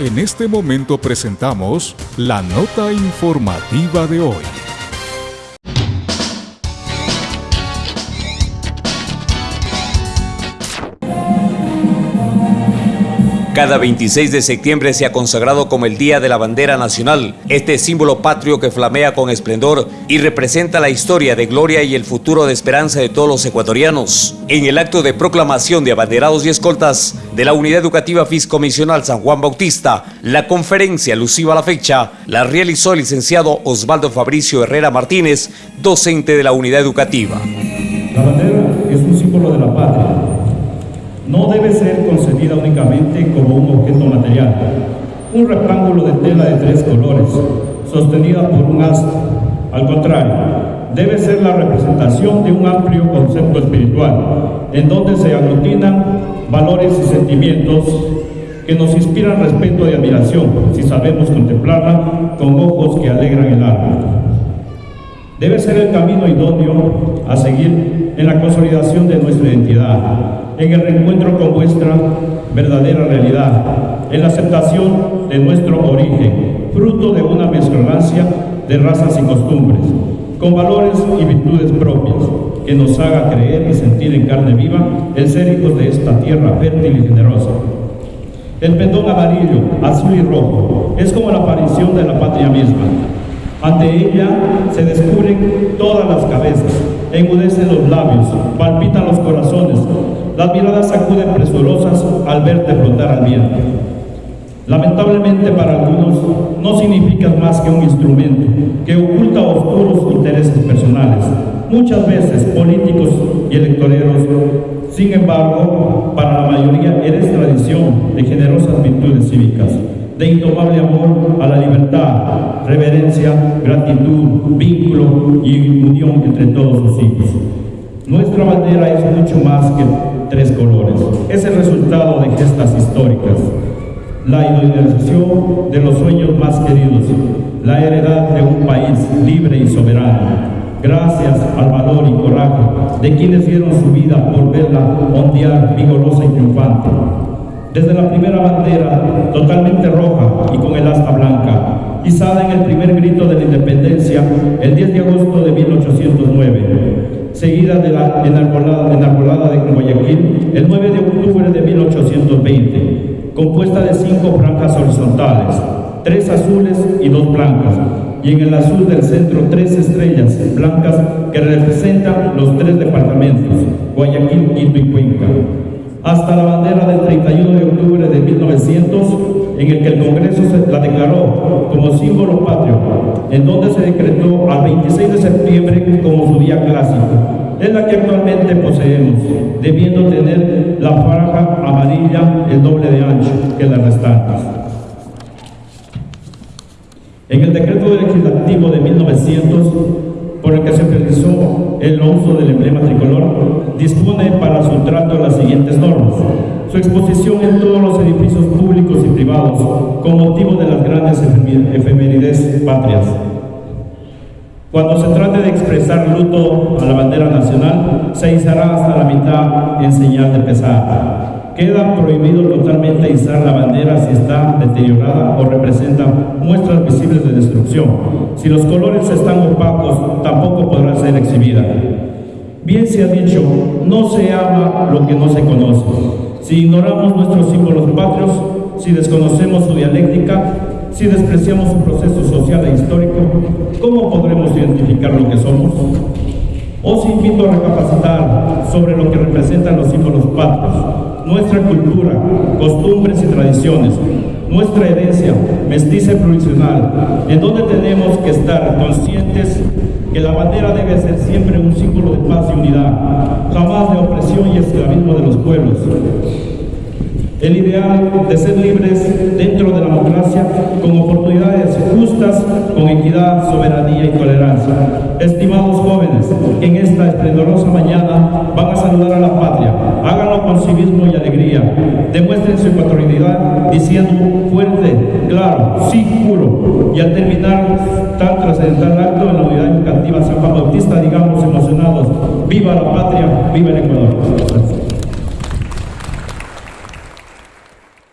En este momento presentamos la nota informativa de hoy. Cada 26 de septiembre se ha consagrado como el Día de la Bandera Nacional, este símbolo patrio que flamea con esplendor y representa la historia de gloria y el futuro de esperanza de todos los ecuatorianos. En el acto de proclamación de abanderados y escoltas de la Unidad Educativa Fiscomisional San Juan Bautista, la conferencia alusiva a la fecha la realizó el licenciado Osvaldo Fabricio Herrera Martínez, docente de la Unidad Educativa. La bandera es un símbolo de la patria no debe ser concebida únicamente como un objeto material, un rectángulo de tela de tres colores, sostenida por un astro. Al contrario, debe ser la representación de un amplio concepto espiritual, en donde se aglutinan valores y sentimientos que nos inspiran respeto y admiración, si sabemos contemplarla con ojos que alegran el alma. Debe ser el camino idóneo a seguir en la consolidación de nuestra identidad, en el reencuentro con vuestra verdadera realidad, en la aceptación de nuestro origen, fruto de una mezcolancia de razas y costumbres, con valores y virtudes propias, que nos haga creer y sentir en carne viva el ser hijos de esta tierra fértil y generosa. El pendón amarillo, azul y rojo es como la aparición de la patria misma. Ante ella se descubren todas las cabezas, enmudecen los labios, palpitan los corazones, las miradas sacuden presurosas al verte flotar al viento. Lamentablemente para algunos no significas más que un instrumento que oculta oscuros intereses personales, muchas veces políticos y electoreros. Sin embargo, para la mayoría eres tradición de generosas virtudes cívicas, de indomable amor a la libertad, reverencia, gratitud, vínculo y unión entre todos sus hijos. Nuestra bandera es mucho más que tres colores. Es el resultado de gestas históricas, la idealización de los sueños más queridos, la heredad de un país libre y soberano. Gracias al valor y coraje de quienes dieron su vida por verla ondear vigorosa y triunfante. Desde la primera bandera, totalmente roja y con el asta blanca, izada en el primer grito de la independencia el 10 de agosto de 1809 seguida de la enarbolada, de Guayaquil el 9 de octubre de 1820, compuesta de cinco franjas horizontales, tres azules y dos blancas, y en el azul del centro tres estrellas blancas que representan los tres departamentos, Guayaquil, Quito y Cuenca. Hasta la bandera del el Congreso la declaró como símbolo patrio, en donde se decretó al 26 de septiembre como su día clásico, es la que actualmente poseemos, debiendo tener la franja amarilla el doble de ancho que las restantes. En el decreto legislativo de 1900, por el que se realizó el uso del emblema tricolor, dispone para su trato. Su exposición en todos los edificios públicos y privados con motivo de las grandes efemérides patrias. Cuando se trate de expresar luto a la bandera nacional, se izará hasta la mitad en señal de pesar. Queda prohibido totalmente izar la bandera si está deteriorada o representa muestras visibles de destrucción. Si los colores están opacos, tampoco podrá ser exhibida. Bien se ha dicho, no se ama lo que no se conoce. Si ignoramos nuestros símbolos patrios, si desconocemos su dialéctica, si despreciamos su proceso social e histórico, ¿cómo podremos identificar lo que somos? Os invito a recapacitar sobre lo que representan los símbolos patrios, nuestra cultura, costumbres y tradiciones, nuestra herencia mestiza y provisional, en donde tenemos que estar conscientes que la bandera debe ser siempre un símbolo de paz y unidad, jamás de opresión y esclavismo de los pueblos. El ideal de ser libres dentro de la democracia con oportunidades justas, con equidad, soberanía y tolerancia. Estimados jóvenes, que en esta esplendorosa mañana van a saludar a la patria, háganlo con civismo y alegría. Demuestren su ecuatorianidad diciendo fuerte, claro, sí, juro. Y al terminar tan trascendental acto en la